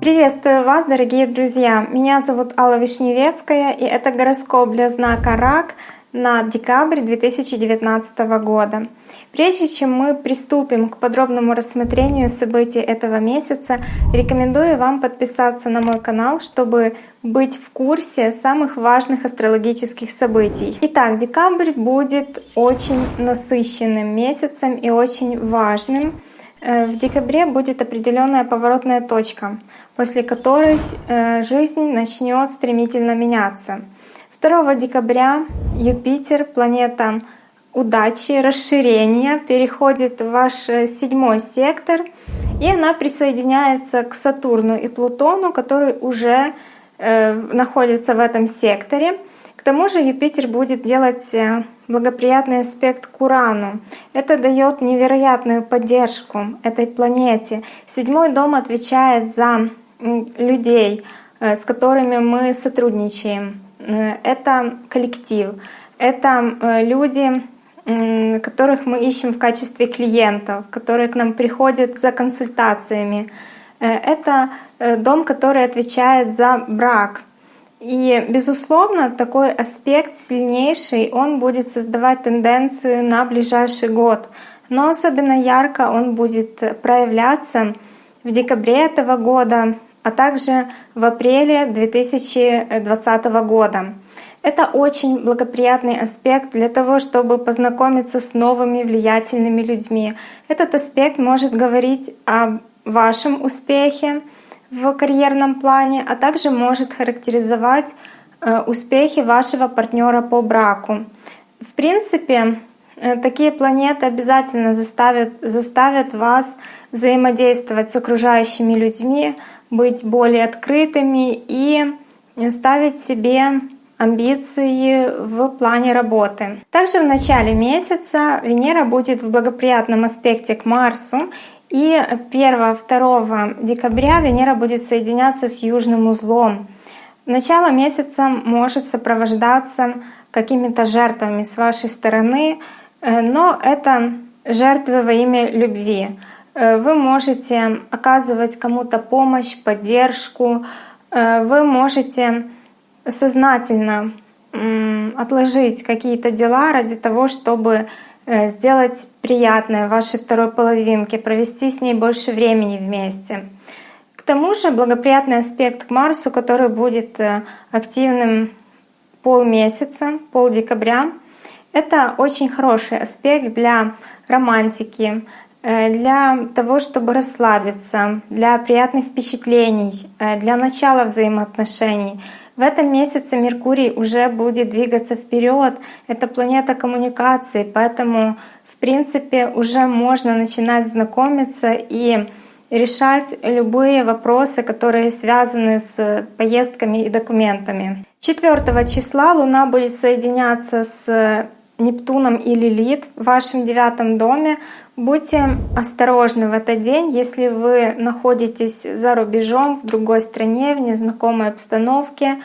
Приветствую вас, дорогие друзья! Меня зовут Алла Вишневецкая, и это гороскоп для знака Рак на декабрь 2019 года. Прежде чем мы приступим к подробному рассмотрению событий этого месяца, рекомендую вам подписаться на мой канал, чтобы быть в курсе самых важных астрологических событий. Итак, декабрь будет очень насыщенным месяцем и очень важным. Э, в декабре будет определенная поворотная точка, после которой э, жизнь начнет стремительно меняться. 2 декабря Юпитер, планета удачи, расширения, переходит в ваш э, седьмой сектор, и она присоединяется к Сатурну и Плутону, которые уже э, находятся в этом секторе. К тому же Юпитер будет делать благоприятный аспект к Урану. Это дает невероятную поддержку этой планете. Седьмой дом отвечает за людей, э, с которыми мы сотрудничаем. Э, это коллектив, это э, люди, которых мы ищем в качестве клиентов, которые к нам приходят за консультациями. Это дом, который отвечает за брак, и, безусловно, такой аспект сильнейший, он будет создавать тенденцию на ближайший год. Но особенно ярко он будет проявляться в декабре этого года, а также в апреле 2020 года. Это очень благоприятный аспект для того, чтобы познакомиться с новыми влиятельными людьми. Этот аспект может говорить о вашем успехе, в карьерном плане, а также может характеризовать э, успехи вашего партнера по браку. В принципе, э, такие планеты обязательно заставят, заставят вас взаимодействовать с окружающими людьми, быть более открытыми и ставить себе амбиции в плане работы. Также в начале месяца Венера будет в благоприятном аспекте к Марсу, и 1-2 декабря Венера будет соединяться с южным узлом. Начало месяца может сопровождаться какими-то жертвами с вашей стороны, э, но это жертвы во имя любви. Э, вы можете оказывать кому-то помощь, поддержку, э, вы можете сознательно отложить какие-то дела ради того, чтобы Э, сделать приятное вашей второй половинке, провести с ней больше времени вместе. К тому же благоприятный аспект к Марсу, который будет активным полмесяца, пол декабря, это очень хороший аспект для романтики, для того, чтобы расслабиться, для приятных впечатлений, для начала взаимоотношений — в этом месяце Меркурий уже будет двигаться вперед. Это планета коммуникации, поэтому в принципе уже можно начинать знакомиться и решать любые вопросы, которые связаны с поездками и документами. 4 числа Луна будет соединяться с Нептуном и Лилит в вашем девятом доме. Будьте осторожны в этот день, если вы находитесь за рубежом, в другой стране, в незнакомой обстановке.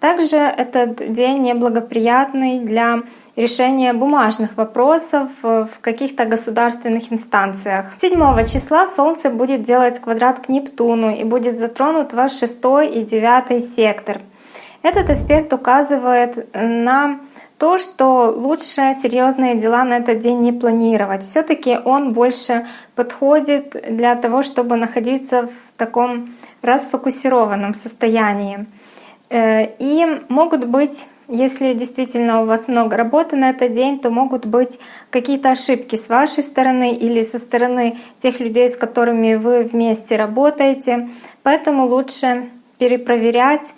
Также этот день неблагоприятный для решения бумажных вопросов в каких-то государственных инстанциях. 7 числа Солнце будет делать квадрат к Нептуну и будет затронут ваш 6 и 9 сектор. Этот аспект указывает на то, что лучше серьезные дела на этот день не планировать. Все-таки он больше подходит для того, чтобы находиться в таком расфокусированном состоянии. Э, и могут быть, если действительно у вас много работы на этот день, то могут быть какие-то ошибки с вашей стороны или со стороны тех людей, с которыми вы вместе работаете. Поэтому лучше перепроверять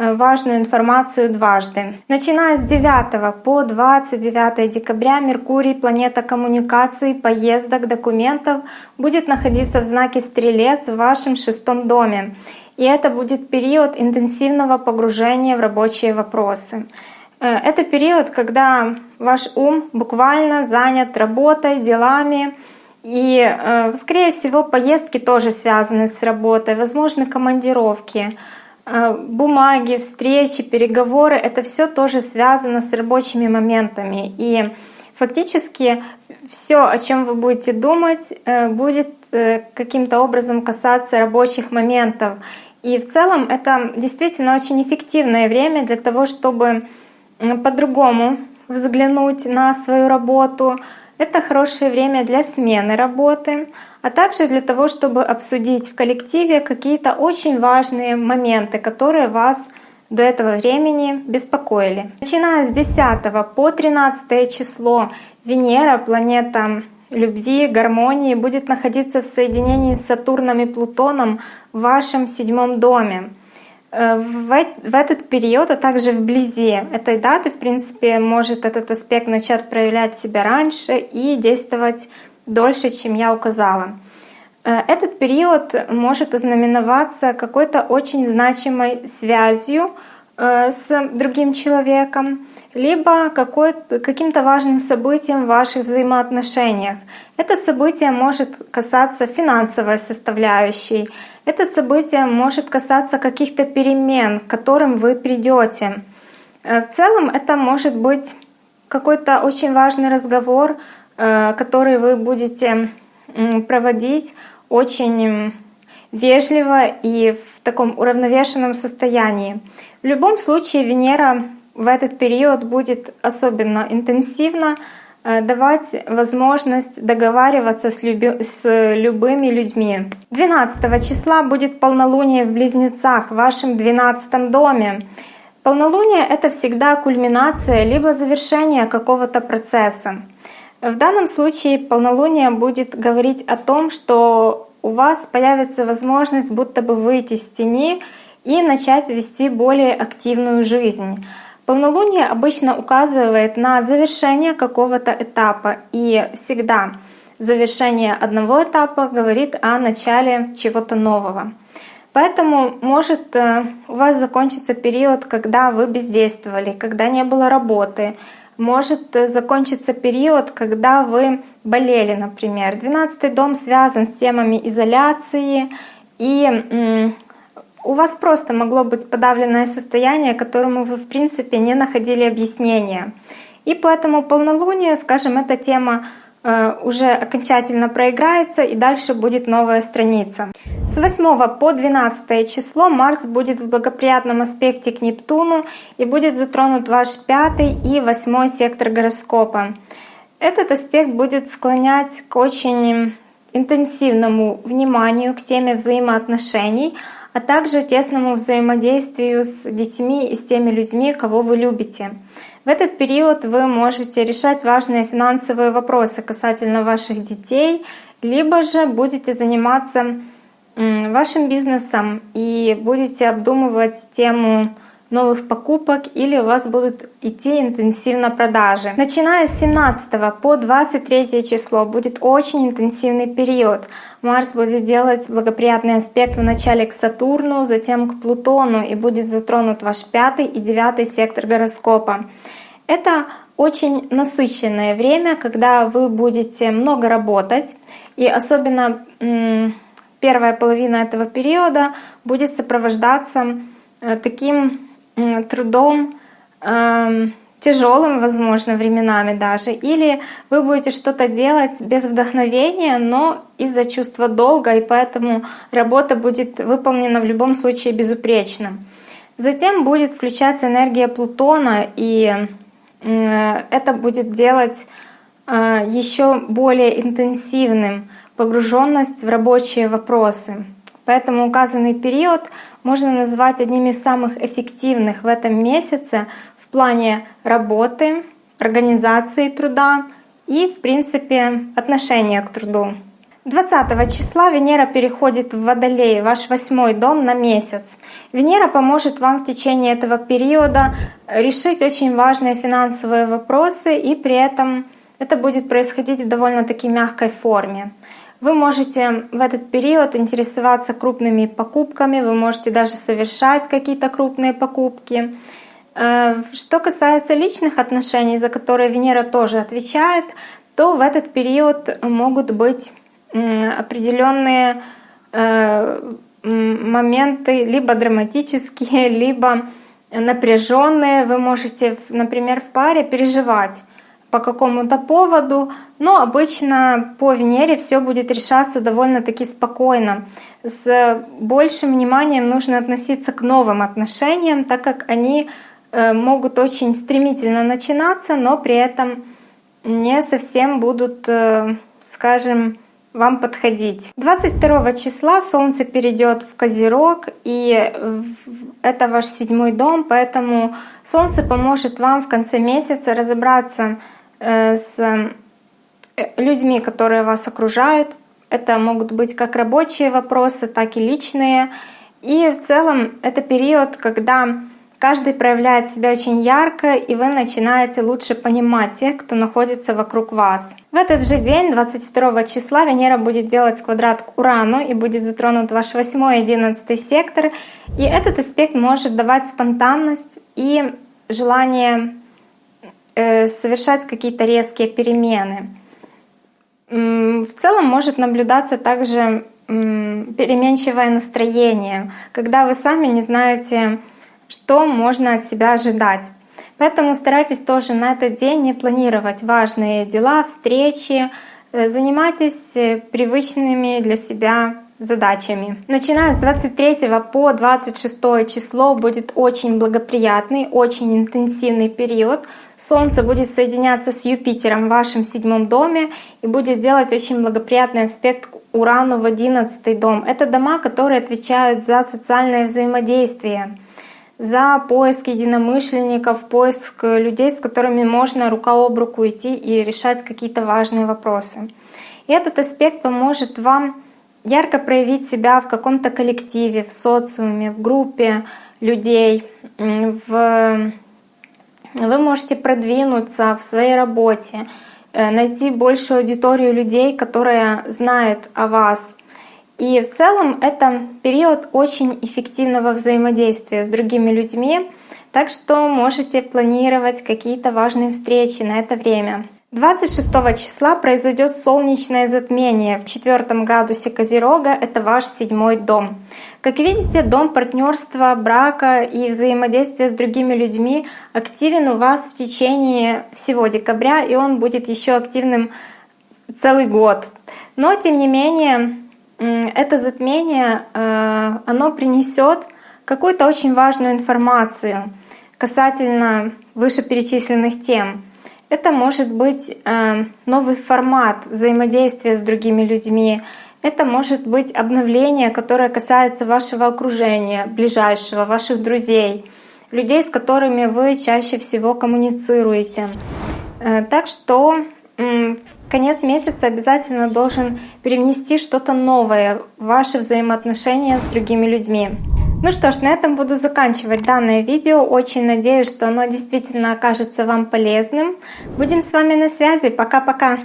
важную информацию дважды. Начиная с 9 по 29 декабря Меркурий, планета коммуникаций, поездок, документов, будет находиться в знаке Стрелец в вашем шестом доме. И это будет период интенсивного погружения в рабочие вопросы. Э, это период, когда ваш ум буквально занят работой, делами, и, э, скорее всего, поездки тоже связаны с работой, возможно, командировки. А, бумаги, встречи, переговоры — это все тоже связано с рабочими моментами. И Фактически все, о чем вы будете думать, э, будет э, каким-то образом касаться рабочих моментов. И в целом это действительно очень эффективное время для того, чтобы по-другому взглянуть на свою работу. Это хорошее время для смены работы, а также для того, чтобы обсудить в коллективе какие-то очень важные моменты, которые вас до этого времени беспокоили. Начиная с 10 по 13 число Венера, планета любви, гармонии, будет находиться в соединении с Сатурном и Плутоном в вашем седьмом доме. Э, в этот период, а также вблизи этой даты, в принципе, может этот аспект начать проявлять себя раньше и действовать дольше, чем я указала. Э, этот период может ознаменоваться какой-то очень значимой связью э, с другим человеком, либо каким-то важным событием в ваших взаимоотношениях. Это событие может касаться финансовой составляющей, это событие может касаться каких-то перемен, к которым вы придете. Э, в целом это может быть какой-то очень важный разговор, который вы будете проводить очень вежливо и в таком уравновешенном состоянии. В любом случае Венера в этот период будет особенно интенсивно э, давать возможность договариваться с, люби, с любыми людьми. 12 числа будет полнолуние в Близнецах в вашем 12 доме. Полнолуние — это всегда кульминация либо завершение какого-то процесса. В данном случае полнолуние будет говорить о том, что у вас появится возможность будто бы выйти из тени и начать вести более активную жизнь. Полнолуние обычно указывает на завершение какого-то этапа, и всегда завершение одного этапа говорит о начале чего-то нового. Поэтому может э, у вас закончиться период, когда вы бездействовали, когда не было работы, может э, закончиться период, когда вы болели, например. Двенадцатый дом связан с темами изоляции, и у вас просто могло быть подавленное состояние, которому вы, в принципе, не находили объяснения. И поэтому полнолуние, скажем, эта тема уже окончательно проиграется и дальше будет новая страница. С 8 по 12 число Марс будет в благоприятном аспекте к Нептуну и будет затронут ваш пятый и восьмой сектор гороскопа. Этот аспект будет склонять к очень интенсивному вниманию к теме взаимоотношений, а также тесному взаимодействию с детьми и с теми людьми, кого вы любите. В этот период вы можете решать важные финансовые вопросы касательно ваших детей, либо же будете заниматься вашим бизнесом и будете обдумывать тему новых покупок или у вас будут идти интенсивно продажи. Начиная с 17 по 23 число будет очень интенсивный период. Марс будет делать благоприятный аспект начале к Сатурну, затем к Плутону и будет затронут ваш пятый и девятый сектор гороскопа. Это очень насыщенное время, когда вы будете много работать, и особенно первая половина этого периода будет сопровождаться э, таким трудом, эм, тяжелым, возможно, временами даже, или вы будете что-то делать без вдохновения, но из-за чувства долга, и поэтому работа будет выполнена в любом случае безупречно. Затем будет включаться энергия Плутона, и это будет делать э, еще более интенсивным погруженность в рабочие вопросы. Поэтому указанный период можно назвать одним из самых эффективных в этом месяце в плане работы, организации труда и, в принципе, отношения к труду. 20 числа Венера переходит в Водолей, ваш восьмой дом, на месяц. Венера поможет вам в течение этого периода решить очень важные финансовые вопросы, и при этом это будет происходить в довольно-таки мягкой форме. Вы можете в этот период интересоваться крупными покупками, вы можете даже совершать какие-то крупные покупки. Э, что касается личных отношений, за которые Венера тоже отвечает, то в этот период могут быть определенные э, моменты либо драматические, либо напряженные. Вы можете, например, в паре переживать по какому-то поводу, но обычно по Венере все будет решаться довольно-таки спокойно. С большим вниманием нужно относиться к новым отношениям, так как они э, могут очень стремительно начинаться, но при этом не совсем будут, э, скажем, вам подходить. 22 числа Солнце перейдет в Козерог, и это ваш седьмой дом, поэтому Солнце поможет вам в конце месяца разобраться э, с э, людьми, которые вас окружают. Это могут быть как рабочие вопросы, так и личные. И в целом это период, когда Каждый проявляет себя очень ярко, и вы начинаете лучше понимать тех, кто находится вокруг вас. В этот же день, 22 числа, Венера будет делать квадрат к Урану и будет затронут ваш 8 и 11 сектор. И этот аспект может давать спонтанность и желание э, совершать какие-то резкие перемены. В целом может наблюдаться также переменчивое настроение, когда вы сами не знаете, что можно от себя ожидать. Поэтому старайтесь тоже на этот день не планировать важные дела, встречи, э, занимайтесь э, привычными для себя задачами. Начиная с 23 по 26 число будет очень благоприятный, очень интенсивный период. Солнце будет соединяться с Юпитером в вашем седьмом доме и будет делать очень благоприятный аспект к Урану в 11 дом. Это дома, которые отвечают за социальное взаимодействие за поиск единомышленников, поиск людей, с которыми можно рука об руку идти и решать какие-то важные вопросы. И этот аспект поможет вам ярко проявить себя в каком-то коллективе, в социуме, в группе людей. В... Вы можете продвинуться в своей работе, э, найти большую аудиторию людей, которая знает о вас, и в целом это период очень эффективного взаимодействия с другими людьми, так что можете планировать какие-то важные встречи на это время. 26 числа произойдет солнечное затмение в четвертом градусе Козерога, это ваш седьмой дом. Как видите, дом партнерства, брака и взаимодействия с другими людьми активен у вас в течение всего декабря, и он будет еще активным целый год. Но тем не менее, это затмение, э, оно принесет какую-то очень важную информацию касательно вышеперечисленных тем. Это может быть э, новый формат взаимодействия с другими людьми, это может быть обновление, которое касается вашего окружения, ближайшего, ваших друзей, людей, с которыми вы чаще всего коммуницируете. Э, так что конец месяца обязательно должен привнести что-то новое в ваши взаимоотношения с другими людьми. Ну что ж, на этом буду заканчивать данное видео. Очень надеюсь, что оно действительно окажется вам полезным. Будем с вами на связи. Пока-пока!